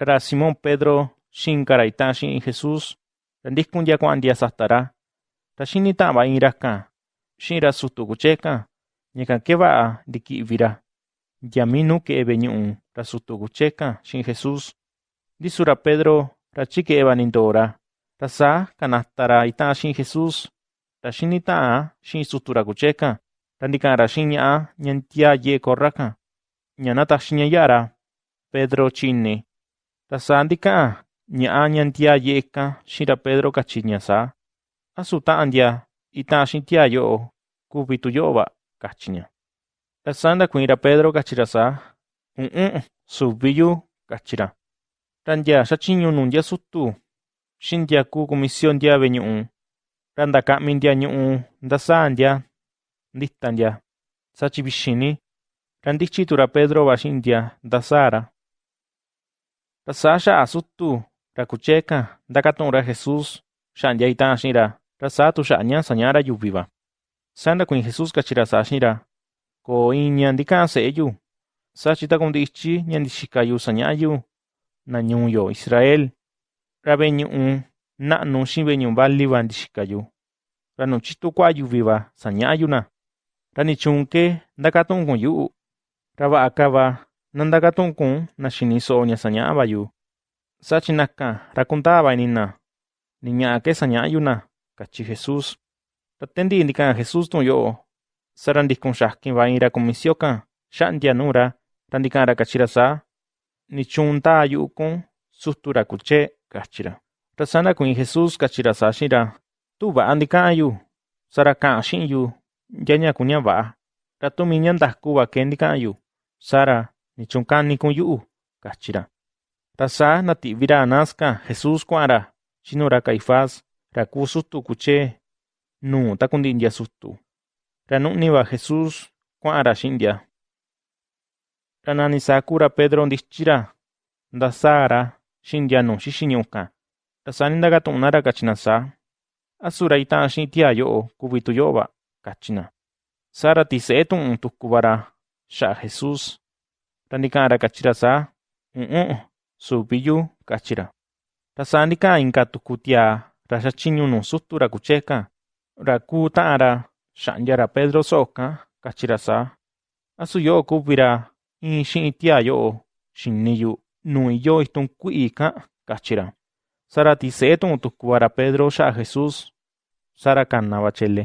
ra Simón Pedro xinkara ita xi'in Jesús ra ndikun ndia kua'an ndia satara ta xini ta'va in-ra kan xi'in ra sutu kuche kan ñakan keva'a ndiki'vi-ra ndia minu ke'e ve'e ñu'u ra sutu kuche kan xi'in Jesús. Ndisu ra Pedro ra chike'eva nindoo-ra ra saa kanata-ra ita'an xi'in Jesús ra xini ta'an xi'in sutu ra kuche kan ra ndika'an ra xi'in ña'a ña ntia ye'e korra kan ña nataxi ña ya'a ra. Pedro chi'in-ni Tasánti ka'a tia ye'eka shira Pedro kachinya sa, asuta andia asuta'antia ita'axintia yo'o ba tuyo'ova kachinya. Tasanda kuira Pedro kachirasa un, subiyu, kachira. Rantia nun ya sutu xintia ku komision dia beñu un comisiontia ve'e ñu'u dia, ñu'u ntasantia nditantia sachi vixini ba Pedrova dia, dasara. Tasasha asutu rakucheka dakatonra Jesus shanyaita ashira rasatu shanyan sanyara yuviva. Sanda kuin Jesus kachira sashira ko inyandika seyu. sashita kun dichi nyandishikayu sanyayu nanyunyo Israel rabeñu un na no shibeñu bali bandishikayu. Ranuchitu kwa yuviva sanyayuna. Ranichunke dakatun kun yu. Raba akaba nakan ra kundaa va ini na ni ña'a ke saña'a yu na ―kachi Jesús. Ta tandi'i ndika'an Jesús tu'un yo'o, saa ra ndikun xakin va in ra kumisio kan xa'ndia nuu ra, ra ndika'an ra kachi ra saa: ―¿Ni chuun ndaa yu'u kun, sutu ra kuche? ―kachi ra. Ra saa ndakuiin Jesús kachi ra saa xi'in ra: ―Tu va'a ndika'an yu, sa'ra ka'an xi'in yu ndyaña kuña va ke ndika'an yu, sa'ra ¿ni chuun kani kun yu'u? ―kachi ra. Ra saa ndati'vi ra Anás kan Jesús kua'an ra chi nuu ra Caifás, ra kuu sutu kuche nuu takundi'i ndia sutu. Ra nu'ni va Jesús kua'an ra xi'in ndia. Ra nani saa kuu ra Pedro ndityi ra ndasaa-ra xi'in ndia nuu xixi ñu'u kan. Ra saa ni ndakatu'un na ra kachi na saa: ―¿Atu ra ita'an xi'in tiaa yo'o kuvi tu yo'o va? ―kachi na. Saa ra tise'e tu'un tuku va ra xa'a Jesús. Ra ndika'an ra kachi ra saa: ―U'un, suvi yu ―kachi ra. Ra saa ndika'an inka tuku tiaa ra xatyiñu nuu sutu ra kuche kan, ra kuu ta'an ra xa'ndia ra Pedro so'o kan, kachi ra saa: ―¿Atu yo'o kuvi ra in xi'in tiaa yo'o xini yu nuu iyo itun kui'i kan? ―kachi ra. Saa ra tise'e tu'un tuku va ra Pedro xa'a Jesús. Saa ra kana va chele.